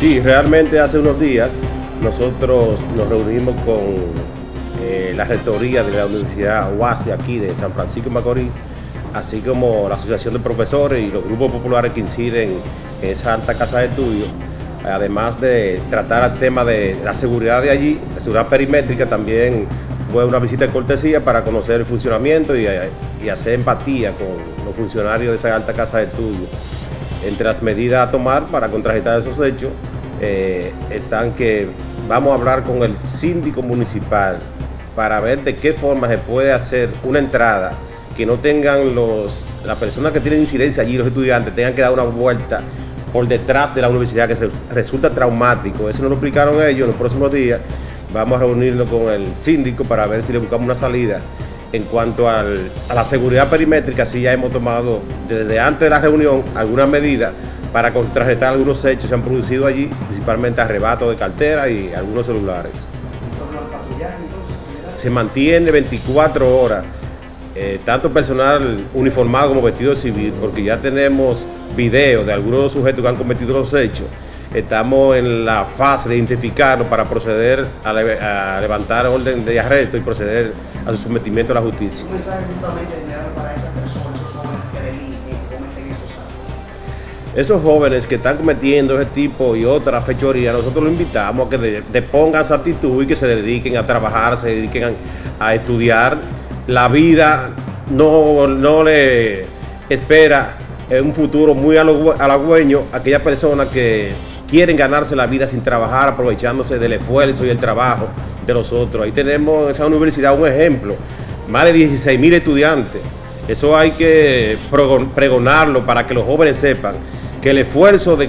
Sí, realmente hace unos días nosotros nos reunimos con eh, la rectoría de la Universidad UAS de aquí, de San Francisco de Macorís, así como la Asociación de Profesores y los grupos populares que inciden en esa alta casa de estudios, además de tratar el tema de la seguridad de allí, la seguridad perimétrica, también fue una visita de cortesía para conocer el funcionamiento y, y hacer empatía con los funcionarios de esa alta casa de estudios. Entre las medidas a tomar para contrarrestar esos hechos eh, están que vamos a hablar con el síndico municipal para ver de qué forma se puede hacer una entrada que no tengan los las personas que tienen incidencia allí, los estudiantes, tengan que dar una vuelta por detrás de la universidad, que resulta traumático. Eso nos lo explicaron ellos en los próximos días. Vamos a reunirnos con el síndico para ver si le buscamos una salida. En cuanto a la seguridad perimétrica, sí ya hemos tomado desde antes de la reunión algunas medidas para contrarrestar algunos hechos que se han producido allí, principalmente arrebatos de cartera y algunos celulares. Se mantiene 24 horas, eh, tanto personal uniformado como vestido civil, porque ya tenemos videos de algunos sujetos que han cometido los hechos. Estamos en la fase de identificarlos para proceder a, levantar orden de arresto y proceder a su sometimiento a la justicia. ¿Un mensaje justamente para esas personas, esos jóvenes que delinquen, cometen esos actos? Esos jóvenes que están cometiendo ese tipo y otras fechorías, nosotros los invitamos a que depongan esa actitud y que se dediquen a trabajar, se dediquen a, estudiar. La vida no, no le espera un futuro muy halagüeño a aquellas personas que quieren ganarse la vida sin trabajar, aprovechándose del esfuerzo y el trabajo de los otros. Ahí tenemos en esa universidad un ejemplo, más de 16 mil estudiantes. Eso hay que pregonarlo para que los jóvenes sepan que el esfuerzo de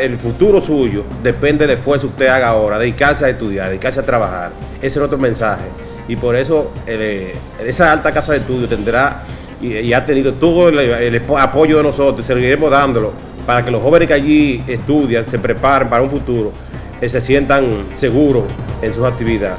el futuro suyo depende del esfuerzo que usted haga ahora, dedicarse a estudiar, dedicarse a trabajar. Ese es otro mensaje. Y por eso eh, esa alta casa de estudio tendrá y, ha tenido todo el, apoyo de nosotros, seguiremos dándolo para que los jóvenes que allí estudian, se preparen para un futuro, eh, se sientan seguros en sus actividades.